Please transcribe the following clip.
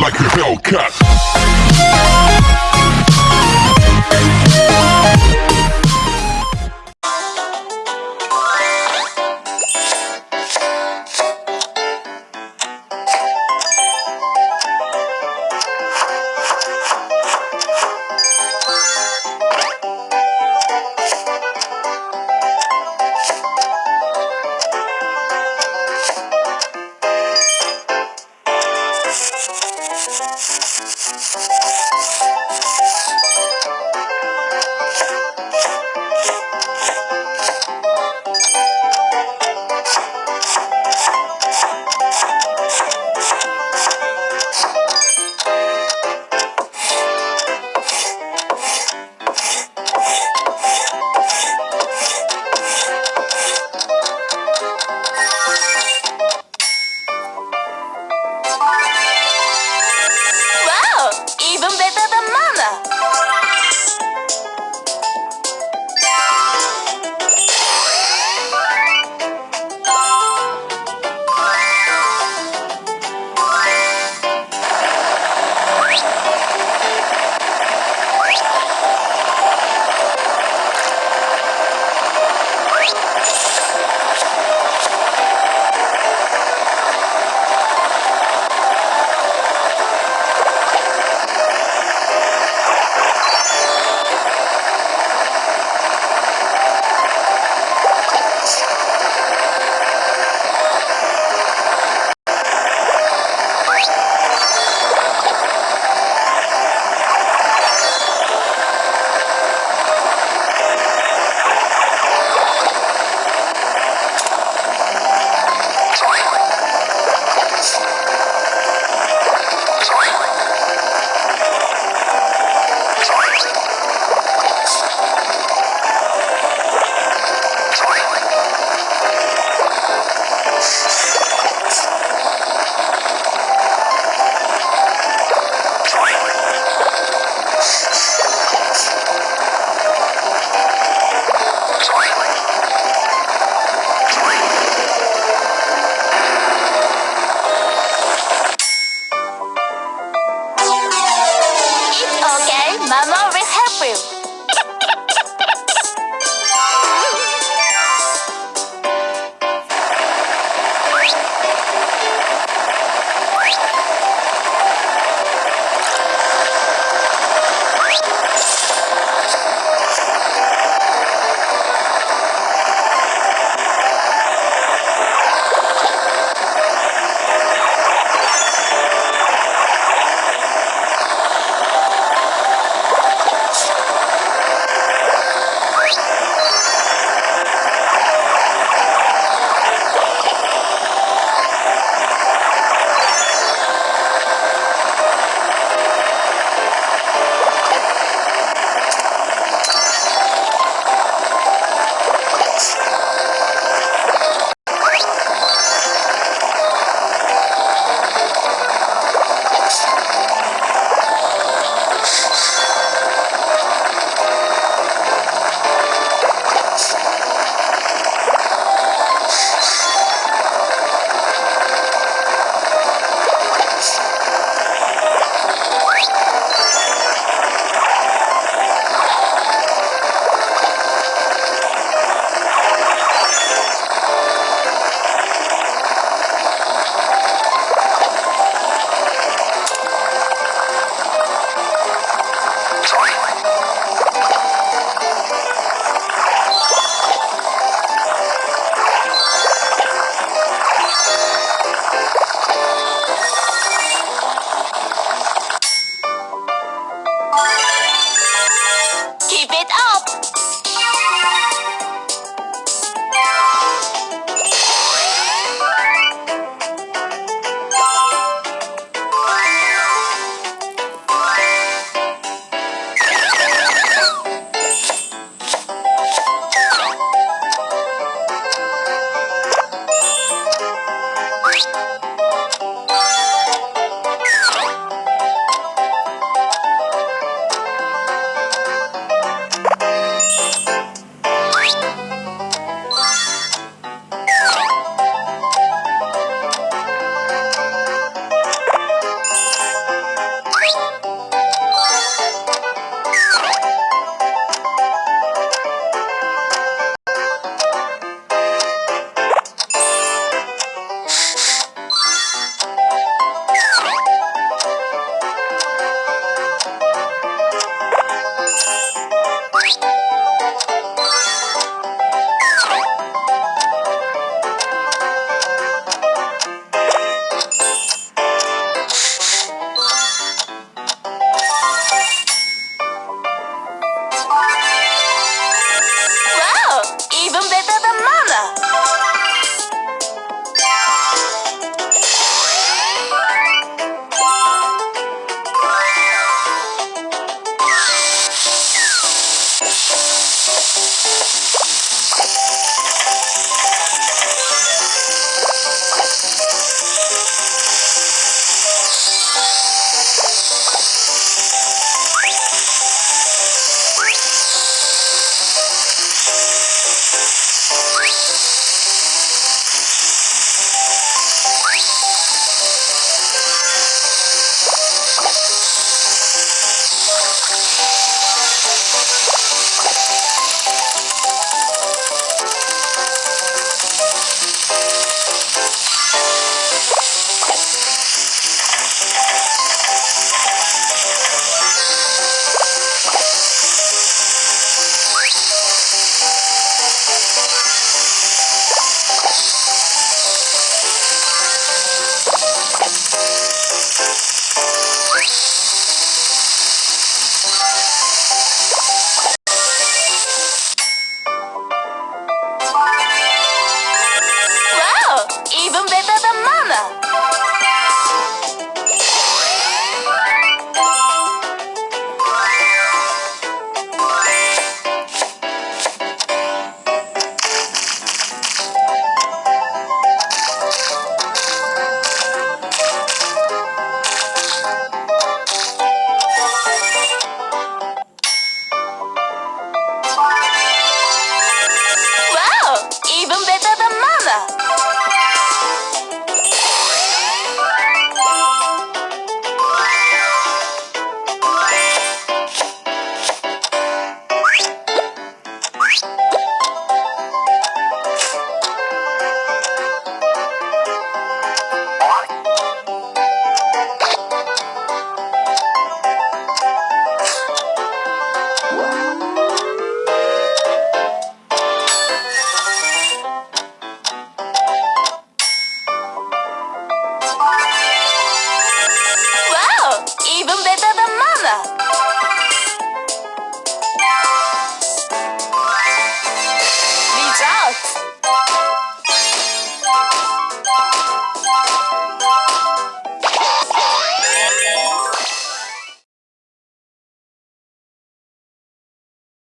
like a Hellcat.